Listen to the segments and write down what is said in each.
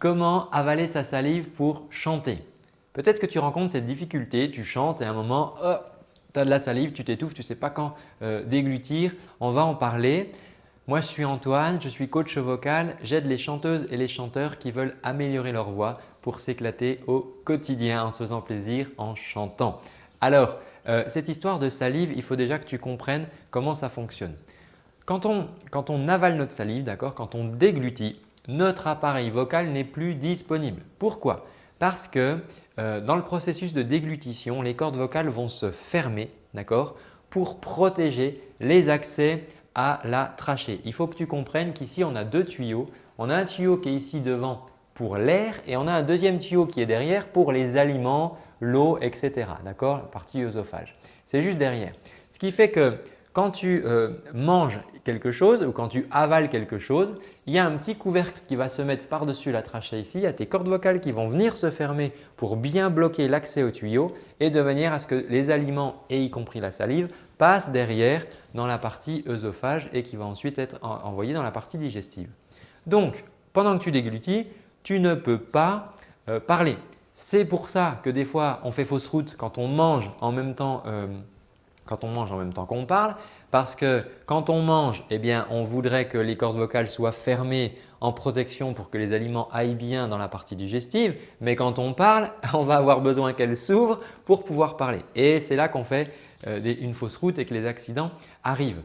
comment avaler sa salive pour chanter. Peut-être que tu rencontres cette difficulté, tu chantes et à un moment, oh, tu as de la salive, tu t'étouffes, tu ne sais pas quand euh, déglutir. On va en parler. Moi, je suis Antoine, je suis coach vocal. J'aide les chanteuses et les chanteurs qui veulent améliorer leur voix pour s'éclater au quotidien en se faisant plaisir en chantant. Alors, euh, cette histoire de salive, il faut déjà que tu comprennes comment ça fonctionne. Quand on, quand on avale notre salive, quand on déglutit, notre appareil vocal n'est plus disponible. Pourquoi? Parce que euh, dans le processus de déglutition, les cordes vocales vont se fermer pour protéger les accès à la trachée. Il faut que tu comprennes qu'ici on a deux tuyaux. On a un tuyau qui est ici devant pour l'air et on a un deuxième tuyau qui est derrière pour les aliments, l'eau, etc. D'accord? La partie œsophage. C'est juste derrière. Ce qui fait que quand tu euh, manges quelque chose ou quand tu avales quelque chose, il y a un petit couvercle qui va se mettre par-dessus la trachée ici. Il y a tes cordes vocales qui vont venir se fermer pour bien bloquer l'accès au tuyau et de manière à ce que les aliments, et y compris la salive, passent derrière dans la partie œsophage et qui va ensuite être envoyé dans la partie digestive. Donc, pendant que tu déglutis, tu ne peux pas euh, parler. C'est pour ça que des fois, on fait fausse route quand on mange en même temps euh, quand on mange en même temps qu'on parle parce que quand on mange, eh bien, on voudrait que les cordes vocales soient fermées en protection pour que les aliments aillent bien dans la partie digestive. Mais quand on parle, on va avoir besoin qu'elles s'ouvrent pour pouvoir parler. Et c'est là qu'on fait euh, une fausse route et que les accidents arrivent.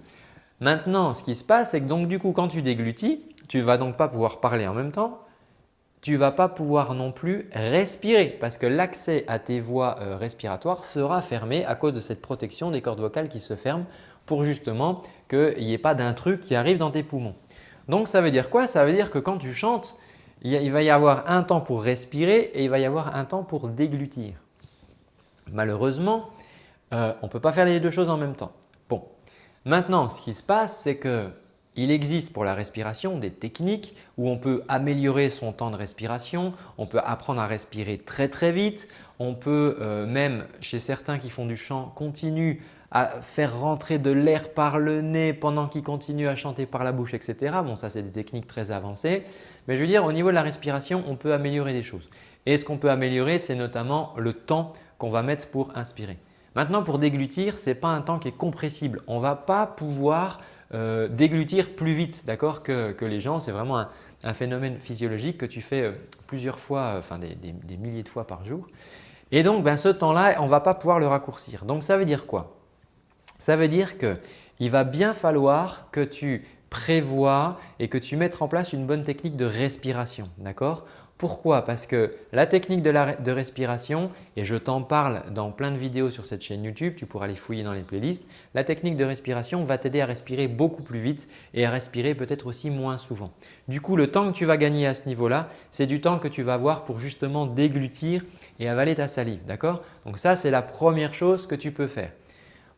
Maintenant, ce qui se passe, c'est que donc du coup, quand tu déglutis, tu ne vas donc pas pouvoir parler en même temps tu ne vas pas pouvoir non plus respirer parce que l'accès à tes voies euh, respiratoires sera fermé à cause de cette protection des cordes vocales qui se ferment pour justement qu'il n'y ait pas d'intrus qui arrive dans tes poumons. Donc ça veut dire quoi? Ça veut dire que quand tu chantes, il va y avoir un temps pour respirer et il va y avoir un temps pour déglutir. Malheureusement, euh, on ne peut pas faire les deux choses en même temps. Bon, maintenant ce qui se passe c'est que il existe pour la respiration des techniques où on peut améliorer son temps de respiration, on peut apprendre à respirer très très vite, on peut euh, même chez certains qui font du chant continu à faire rentrer de l'air par le nez pendant qu'ils continuent à chanter par la bouche etc. Bon ça c'est des techniques très avancées mais je veux dire au niveau de la respiration on peut améliorer des choses. Et ce qu'on peut améliorer c'est notamment le temps qu'on va mettre pour inspirer. Maintenant pour déglutir ce n'est pas un temps qui est compressible. On ne va pas pouvoir euh, déglutir plus vite d'accord que, les gens. C'est vraiment un, phénomène physiologique que tu fais euh, plusieurs fois, euh, enfin des, milliers de fois par jour. Et donc ben, ce temps-là, on ne va pas pouvoir le raccourcir. Donc ça veut dire quoi? Ça veut dire qu'il va bien falloir que tu prévois et que tu mettes en place une bonne technique de respiration. D'accord? Pourquoi? Parce que la technique de, respiration, et je t'en parle dans plein de vidéos sur cette chaîne YouTube, tu pourras les fouiller dans les playlists, la technique de respiration va t'aider à respirer beaucoup plus vite et à respirer peut-être aussi moins souvent. Du coup, le temps que tu vas gagner à ce niveau-là, c'est du temps que tu vas avoir pour justement déglutir et avaler ta salive. D'accord? Donc ça, c'est la première chose que tu peux faire.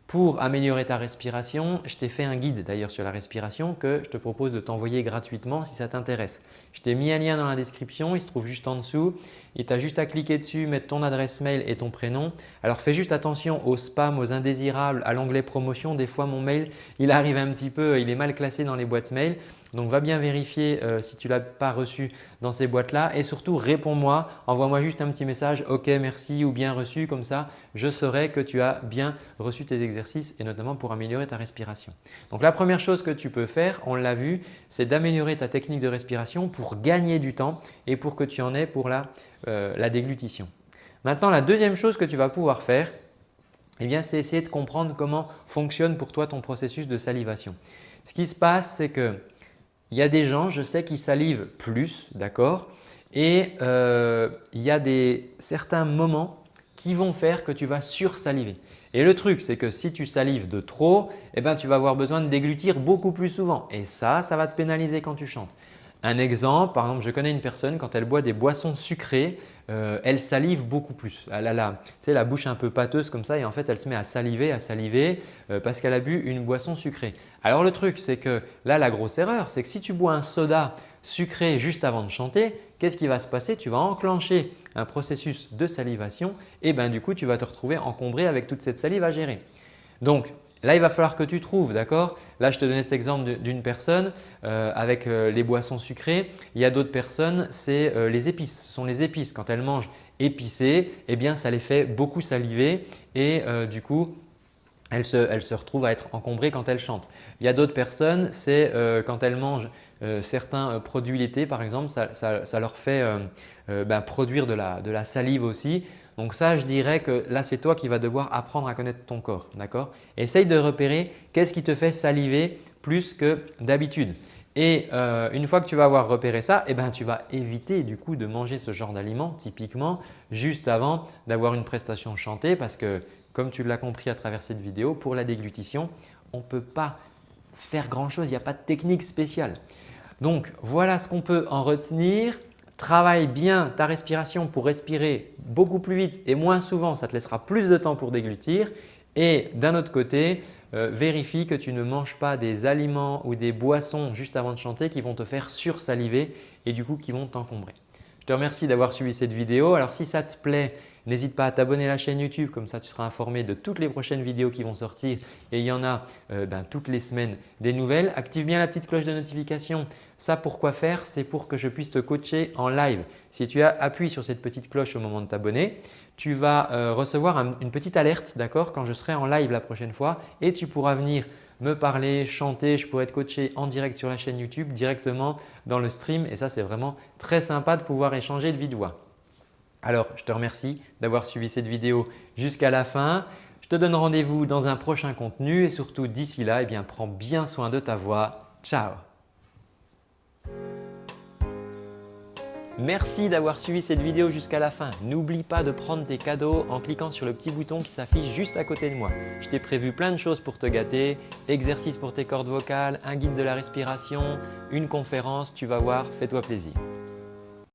Pour améliorer ta respiration, je t'ai fait un guide d'ailleurs sur la respiration que je te propose de t'envoyer gratuitement si ça t'intéresse. Je t'ai mis un lien dans la description, il se trouve juste en dessous. Il t'a juste à cliquer dessus, mettre ton adresse mail et ton prénom. Alors fais juste attention aux spams, aux indésirables, à l'onglet promotion. Des fois mon mail il arrive un petit peu, il est mal classé dans les boîtes mail. Donc va bien vérifier euh, si tu ne l'as pas reçu dans ces boîtes-là et surtout réponds-moi, envoie-moi juste un petit message « Ok, merci » ou « Bien reçu » comme ça je saurai que tu as bien reçu tes exercices et notamment pour améliorer ta respiration. Donc la première chose que tu peux faire, on l'a vu, c'est d'améliorer ta technique de respiration pour gagner du temps et pour que tu en aies pour la, euh, déglutition. Maintenant la deuxième chose que tu vas pouvoir faire, eh c'est essayer de comprendre comment fonctionne pour toi ton processus de salivation. Ce qui se passe, c'est que il y a des gens, je sais, qui salivent plus, d'accord? Et euh, il y a des, certains moments qui vont faire que tu vas sursaliver. Et le truc, c'est que si tu salives de trop, eh ben, tu vas avoir besoin de déglutir beaucoup plus souvent. Et ça, ça va te pénaliser quand tu chantes. Un exemple, par exemple, je connais une personne, quand elle boit des boissons sucrées, euh, elle salive beaucoup plus. Elle a la, la bouche un peu pâteuse comme ça et en fait, elle se met à saliver, à saliver euh, parce qu'elle a bu une boisson sucrée. Alors le truc, c'est que là, la grosse erreur, c'est que si tu bois un soda sucré juste avant de chanter, qu'est-ce qui va se passer? Tu vas enclencher un processus de salivation et ben, du coup, tu vas te retrouver encombré avec toute cette salive à gérer. Là, il va falloir que tu trouves, d'accord? Là, je te donnais cet exemple d'une personne euh, avec euh, les boissons sucrées. Il y a d'autres personnes, c'est euh, les épices. Ce sont les épices. Quand elles mangent épicé, eh bien, ça les fait beaucoup saliver et du coup, elles se, retrouvent à être encombrées quand elles chantent. Il y a d'autres personnes, c'est quand elles mangent certains produits laitiers par exemple, ça, leur fait ben, produire de la salive aussi. Donc ça, je dirais que là, c'est toi qui vas devoir apprendre à connaître ton corps. d'accord? Essaye de repérer qu'est-ce qui te fait saliver plus que d'habitude. Et euh, une fois que tu vas avoir repéré ça, eh ben, tu vas éviter du coup de manger ce genre d'aliments typiquement juste avant d'avoir une prestation chantée parce que comme tu l'as compris à travers cette vidéo, pour la déglutition, on ne peut pas faire grand chose, il n'y a pas de technique spéciale. Donc voilà ce qu'on peut en retenir. Travaille bien ta respiration pour respirer beaucoup plus vite et moins souvent, ça te laissera plus de temps pour déglutir. Et d'un autre côté, euh, vérifie que tu ne manges pas des aliments ou des boissons juste avant de chanter qui vont te faire sursaliver et du coup qui vont t'encombrer. Je te remercie d'avoir suivi cette vidéo. Alors si ça te plaît, N'hésite pas à t'abonner à la chaîne YouTube, comme ça tu seras informé de toutes les prochaines vidéos qui vont sortir et il y en a euh, ben, toutes les semaines des nouvelles. Active bien la petite cloche de notification. Ça, pourquoi faire? C'est pour que je puisse te coacher en live. Si tu appuies sur cette petite cloche au moment de t'abonner, tu vas euh, recevoir une petite alerte d'accord quand je serai en live la prochaine fois et tu pourras venir me parler, chanter, je pourrais te coacher en direct sur la chaîne YouTube directement dans le stream et ça c'est vraiment très sympa de pouvoir échanger de vie voix. Alors, je te remercie d'avoir suivi cette vidéo jusqu'à la fin. Je te donne rendez-vous dans un prochain contenu et surtout d'ici là, eh bien, prends bien soin de ta voix. Ciao Merci d'avoir suivi cette vidéo jusqu'à la fin. N'oublie pas de prendre tes cadeaux en cliquant sur le petit bouton qui s'affiche juste à côté de moi. Je t'ai prévu plein de choses pour te gâter, exercices pour tes cordes vocales, un guide de la respiration, une conférence, tu vas voir, fais-toi plaisir.